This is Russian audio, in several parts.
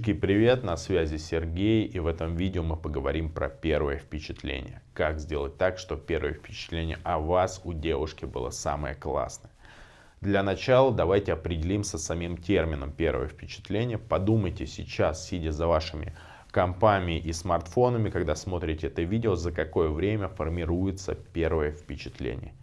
Книжки, привет, на связи Сергей, и в этом видео мы поговорим про первое впечатление. Как сделать так, чтобы первое впечатление о вас у девушки было самое классное. Для начала давайте определимся с самим термином первое впечатление. Подумайте сейчас, сидя за вашими компами и смартфонами, когда смотрите это видео, за какое время формируется первое впечатление.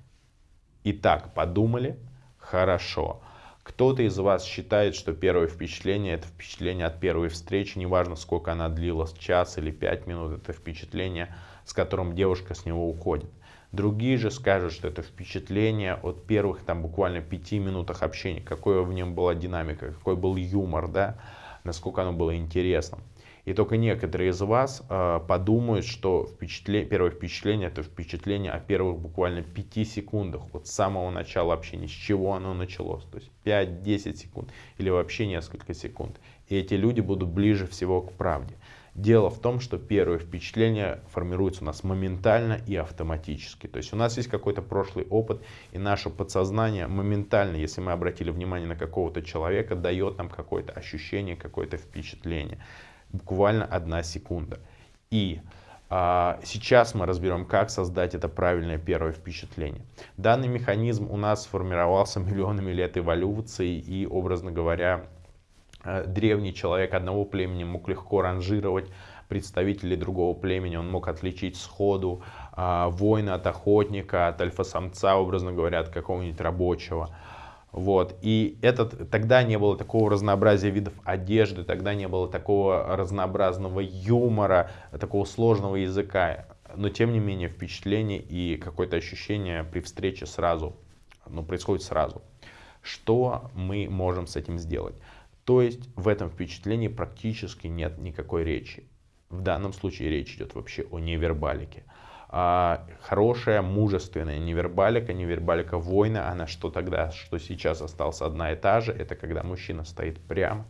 Итак, подумали? Хорошо. Кто-то из вас считает, что первое впечатление это впечатление от первой встречи, неважно сколько она длилась, час или пять минут, это впечатление, с которым девушка с него уходит. Другие же скажут, что это впечатление от первых там буквально пяти минутах общения, какой в нем была динамика, какой был юмор, да, насколько оно было интересным. И только некоторые из вас э, подумают, что впечатление, первое впечатление это впечатление о первых буквально 5 секундах от самого начала общения, с чего оно началось. То есть 5-10 секунд или вообще несколько секунд. И эти люди будут ближе всего к правде. Дело в том, что первое впечатление формируется у нас моментально и автоматически. То есть у нас есть какой-то прошлый опыт, и наше подсознание моментально, если мы обратили внимание на какого-то человека, дает нам какое-то ощущение, какое-то впечатление буквально одна секунда. И а, сейчас мы разберем, как создать это правильное первое впечатление. Данный механизм у нас сформировался миллионами лет эволюции и, образно говоря, а, древний человек одного племени мог легко ранжировать представителей другого племени, он мог отличить сходу а, воина от охотника, от альфа-самца, образно говоря, от какого-нибудь рабочего. Вот. И этот, тогда не было такого разнообразия видов одежды, тогда не было такого разнообразного юмора, такого сложного языка. Но тем не менее впечатление и какое-то ощущение при встрече сразу, ну, происходит сразу. Что мы можем с этим сделать? То есть в этом впечатлении практически нет никакой речи. В данном случае речь идет вообще о невербалике хорошая, мужественная невербалика, невербалика воина, она что тогда, что сейчас осталась одна и та же, это когда мужчина стоит прямо,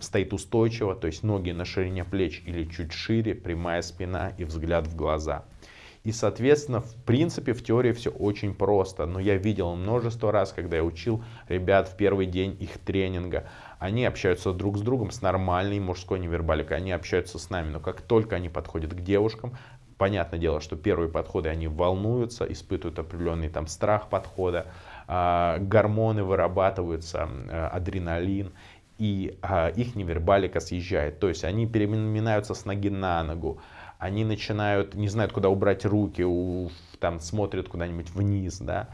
стоит устойчиво, то есть ноги на ширине плеч или чуть шире, прямая спина и взгляд в глаза. И, соответственно, в принципе, в теории все очень просто. Но я видел множество раз, когда я учил ребят в первый день их тренинга. Они общаются друг с другом с нормальной мужской невербаликой. Они общаются с нами. Но как только они подходят к девушкам, Понятное дело, что первые подходы, они волнуются, испытывают определенный там страх подхода, э, гормоны вырабатываются, э, адреналин, и э, их невербалика съезжает. То есть они переминаются с ноги на ногу, они начинают, не знают, куда убрать руки, у, там смотрят куда-нибудь вниз, да,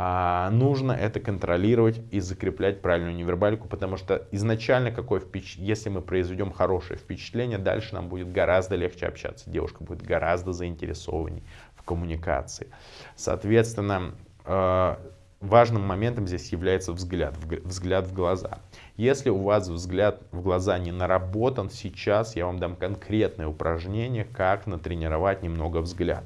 а нужно это контролировать и закреплять правильную невербалику, потому что изначально, какое впеч... если мы произведем хорошее впечатление, дальше нам будет гораздо легче общаться, девушка будет гораздо заинтересованней в коммуникации. Соответственно, э, важным моментом здесь является взгляд, взгляд в глаза. Если у вас взгляд в глаза не наработан, сейчас я вам дам конкретное упражнение, как натренировать немного взгляд.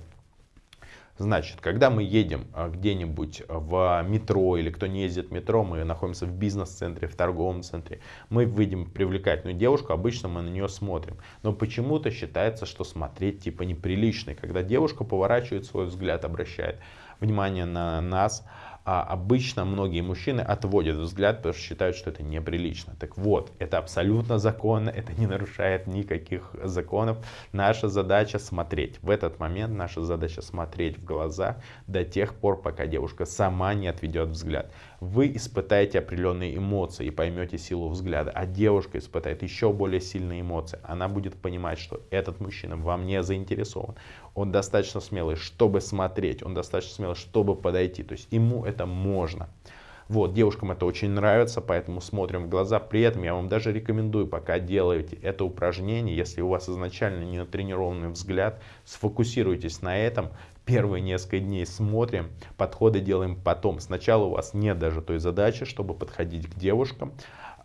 Значит, когда мы едем а, где-нибудь в метро или кто не ездит в метро, мы находимся в бизнес-центре, в торговом центре, мы видим привлекательную девушку, обычно мы на нее смотрим. Но почему-то считается, что смотреть типа неприлично. когда девушка поворачивает свой взгляд, обращает внимание на нас, а обычно многие мужчины отводят взгляд, потому что считают, что это неприлично. Так вот, это абсолютно законно, это не нарушает никаких законов. Наша задача смотреть. В этот момент наша задача смотреть в глаза до тех пор, пока девушка сама не отведет взгляд. Вы испытаете определенные эмоции и поймете силу взгляда, а девушка испытает еще более сильные эмоции. Она будет понимать, что этот мужчина вам не заинтересован. Он достаточно смелый, чтобы смотреть, он достаточно смелый, чтобы подойти. То есть ему это можно. Вот, девушкам это очень нравится, поэтому смотрим в глаза. При этом я вам даже рекомендую, пока делаете это упражнение, если у вас изначально не натренированный взгляд, сфокусируйтесь на этом. Первые несколько дней смотрим, подходы делаем потом. Сначала у вас нет даже той задачи, чтобы подходить к девушкам,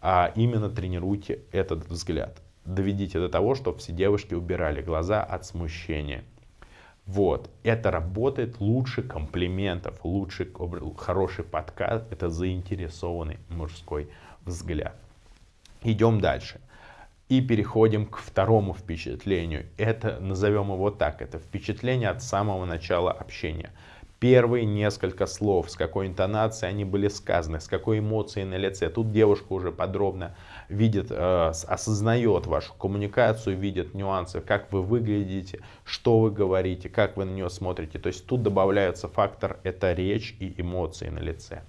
а именно тренируйте этот взгляд. Доведите до того, чтобы все девушки убирали глаза от смущения. Вот, это работает лучше комплиментов, лучше хороший подкаст, это заинтересованный мужской взгляд. Идем дальше. И переходим к второму впечатлению. Это, назовем его так, это впечатление от самого начала общения. Первые несколько слов, с какой интонацией они были сказаны, с какой эмоцией на лице. Тут девушка уже подробно видит, э, осознает вашу коммуникацию, видит нюансы, как вы выглядите, что вы говорите, как вы на нее смотрите. То есть тут добавляется фактор, это речь и эмоции на лице.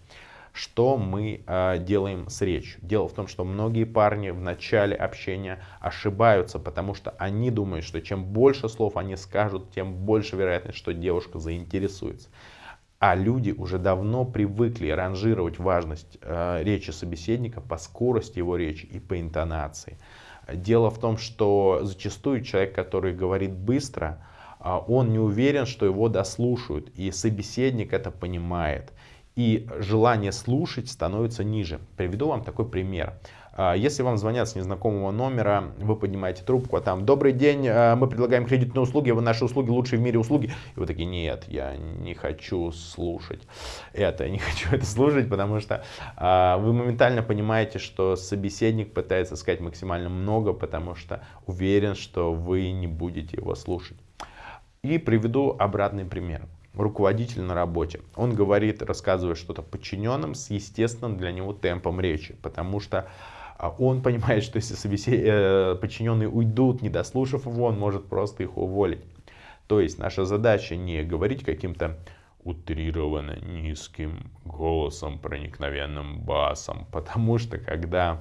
Что мы э, делаем с речью? Дело в том, что многие парни в начале общения ошибаются, потому что они думают, что чем больше слов они скажут, тем больше вероятность, что девушка заинтересуется. А люди уже давно привыкли ранжировать важность э, речи собеседника по скорости его речи и по интонации. Дело в том, что зачастую человек, который говорит быстро, э, он не уверен, что его дослушают, и собеседник это понимает и желание слушать становится ниже. Приведу вам такой пример. А, если вам звонят с незнакомого номера, вы поднимаете трубку, а там «Добрый день, а, мы предлагаем кредитные услуги, вы наши услуги лучшие в мире услуги». И вы такие «Нет, я не хочу слушать это, я не хочу это слушать», потому что а, вы моментально понимаете, что собеседник пытается сказать максимально много, потому что уверен, что вы не будете его слушать. И приведу обратный пример руководитель на работе. Он говорит, рассказывает что-то подчиненным с естественным для него темпом речи, потому что он понимает, что если собесед... Э, подчиненные уйдут, не дослушав его, он может просто их уволить. То есть наша задача не говорить каким-то утрированно низким голосом, проникновенным басом, потому что когда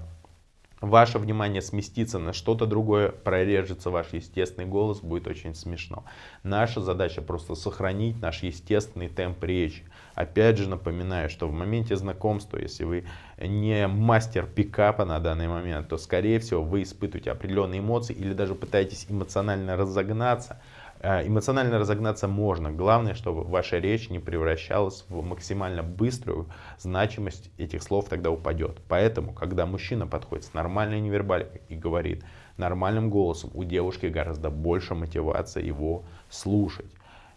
ваше внимание сместится на что-то другое, прорежется ваш естественный голос, будет очень смешно. Наша задача просто сохранить наш естественный темп речи. Опять же напоминаю, что в моменте знакомства, если вы не мастер пикапа на данный момент, то скорее всего вы испытываете определенные эмоции или даже пытаетесь эмоционально разогнаться, эмоционально разогнаться можно. Главное, чтобы ваша речь не превращалась в максимально быструю значимость этих слов тогда упадет. Поэтому, когда мужчина подходит с нормальной невербаликой и говорит нормальным голосом, у девушки гораздо больше мотивация его слушать.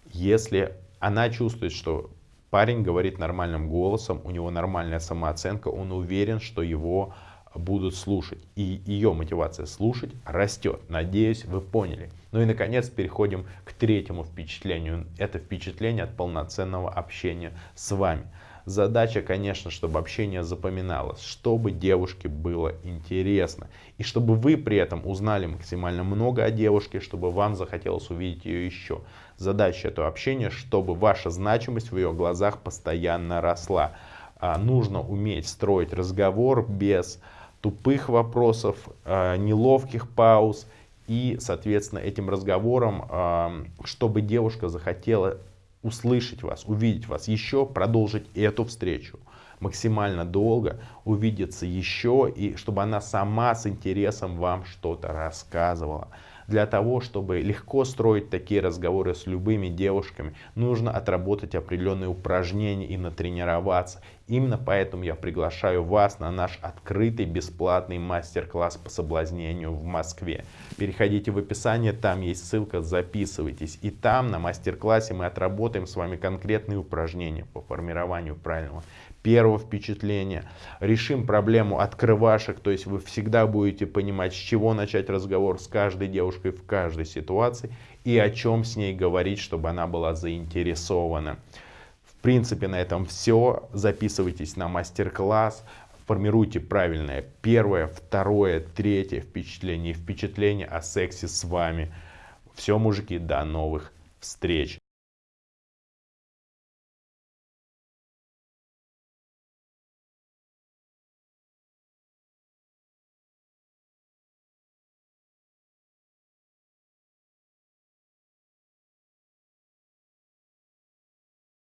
Если она чувствует, что парень говорит нормальным голосом, у него нормальная самооценка, он уверен, что его будут слушать. И ее мотивация слушать растет. Надеюсь, вы поняли. Ну и, наконец, переходим к третьему впечатлению. Это впечатление от полноценного общения с вами. Задача, конечно, чтобы общение запоминалось, чтобы девушке было интересно. И чтобы вы при этом узнали максимально много о девушке, чтобы вам захотелось увидеть ее еще. Задача этого общения, чтобы ваша значимость в ее глазах постоянно росла. А нужно уметь строить разговор без тупых вопросов, а, неловких пауз. И, соответственно, этим разговором, а, чтобы девушка захотела услышать вас, увидеть вас еще, продолжить эту встречу максимально долго, увидеться еще, и чтобы она сама с интересом вам что-то рассказывала. Для того, чтобы легко строить такие разговоры с любыми девушками, нужно отработать определенные упражнения и натренироваться. Именно поэтому я приглашаю вас на наш открытый бесплатный мастер-класс по соблазнению в Москве. Переходите в описание, там есть ссылка, записывайтесь. И там на мастер-классе мы отработаем с вами конкретные упражнения по формированию правильного первого впечатления. Решим проблему открывашек, то есть вы всегда будете понимать, с чего начать разговор с каждой девушкой в каждой ситуации и о чем с ней говорить, чтобы она была заинтересована. В принципе, на этом все. Записывайтесь на мастер-класс, формируйте правильное первое, второе, третье впечатление и впечатление о сексе с вами. Все, мужики, до новых встреч!